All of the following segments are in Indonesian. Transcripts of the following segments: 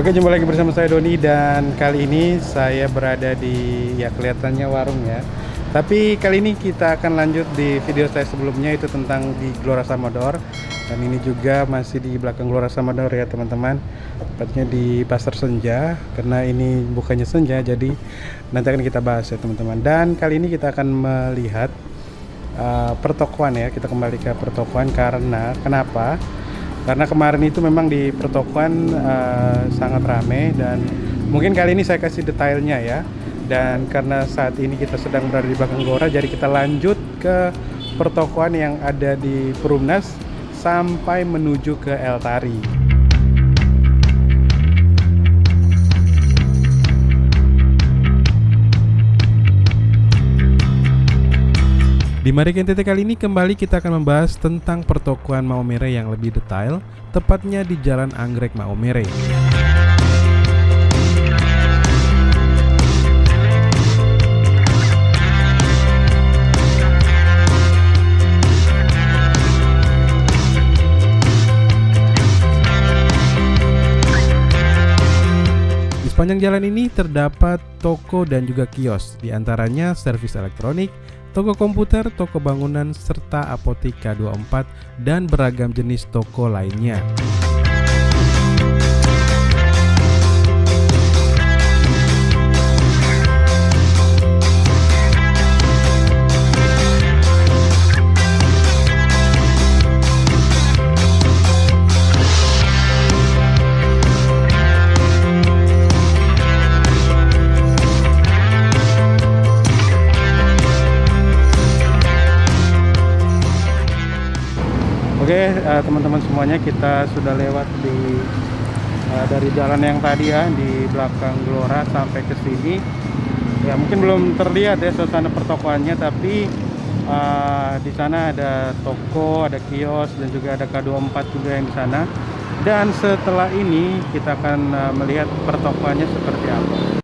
Oke jumpa lagi bersama saya Doni dan kali ini saya berada di ya kelihatannya warung ya. Tapi kali ini kita akan lanjut di video saya sebelumnya itu tentang di Gelora Samador dan ini juga masih di belakang Gelora Samador ya teman-teman. Tepatnya di Pasar Senja karena ini bukannya Senja jadi nanti akan kita bahas ya teman-teman. Dan kali ini kita akan melihat uh, pertokoan ya kita kembali ke pertokoan karena kenapa karena kemarin itu memang di pertokoan uh, sangat ramai dan mungkin kali ini saya kasih detailnya ya. Dan karena saat ini kita sedang berada di belakang Gora jadi kita lanjut ke pertokoan yang ada di Perumnas sampai menuju ke El Di Mari NTT kali ini kembali kita akan membahas tentang pertokoan Maumere yang lebih detail, tepatnya di Jalan Anggrek Maumere. Di sepanjang jalan ini terdapat toko dan juga kios, di antaranya servis elektronik, toko komputer, toko bangunan, serta apotek K24 dan beragam jenis toko lainnya. Oke uh, teman-teman semuanya kita sudah lewat di uh, dari jalan yang tadi ya di belakang Gelora sampai ke sini. Ya mungkin belum terlihat ya suasana pertokoannya tapi uh, di sana ada toko ada kios dan juga ada K24 juga yang di sana. Dan setelah ini kita akan uh, melihat pertokoannya seperti apa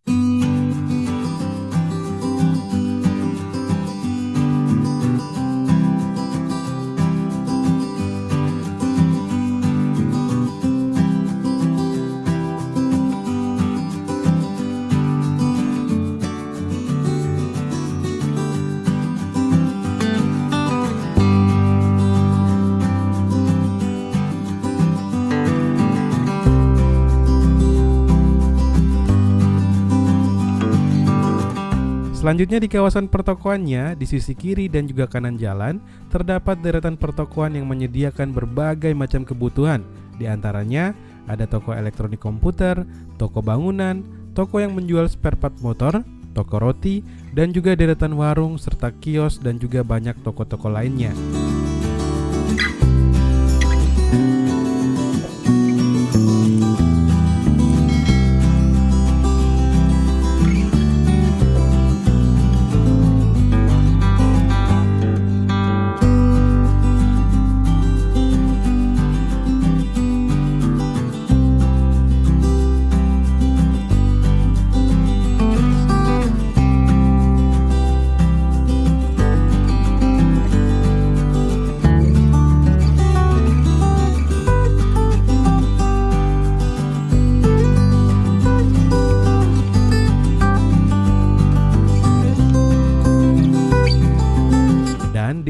Selanjutnya di kawasan pertokoannya, di sisi kiri dan juga kanan jalan, terdapat deretan pertokoan yang menyediakan berbagai macam kebutuhan. Di antaranya ada toko elektronik komputer, toko bangunan, toko yang menjual spare part motor, toko roti, dan juga deretan warung serta kios dan juga banyak toko-toko lainnya.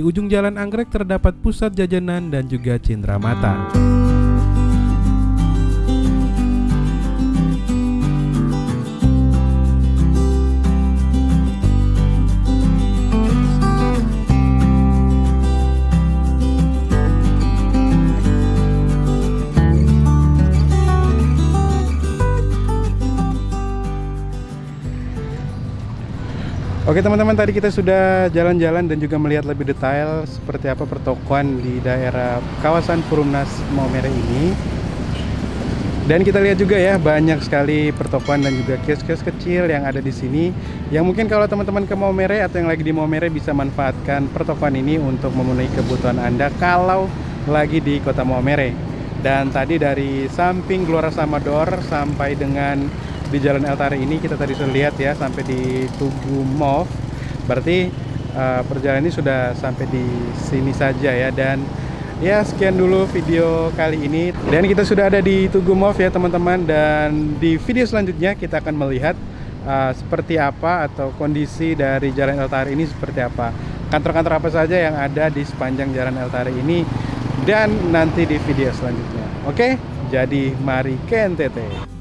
Ujung jalan anggrek terdapat pusat jajanan dan juga cindera mata. Oke teman-teman tadi kita sudah jalan-jalan dan juga melihat lebih detail seperti apa pertokoan di daerah kawasan Purumnas Maumere ini. Dan kita lihat juga ya banyak sekali pertokoan dan juga kios-kios kecil yang ada di sini yang mungkin kalau teman-teman ke Maumere atau yang lagi di Maumere bisa manfaatkan pertokoan ini untuk memenuhi kebutuhan Anda kalau lagi di kota Maumere. Dan tadi dari samping Gelora Samador sampai dengan di Jalan Eltari ini kita tadi sudah lihat ya sampai di Tugu Mall. Berarti uh, perjalanan ini sudah sampai di sini saja ya. Dan Ya sekian dulu video kali ini. Dan kita sudah ada di Tugu Move ya teman-teman. Dan di video selanjutnya kita akan melihat uh, Seperti apa atau kondisi dari Jalan El Tari ini seperti apa. Kantor-kantor apa saja yang ada di sepanjang Jalan El Tari ini. Dan nanti di video selanjutnya. Oke, jadi mari ke NTT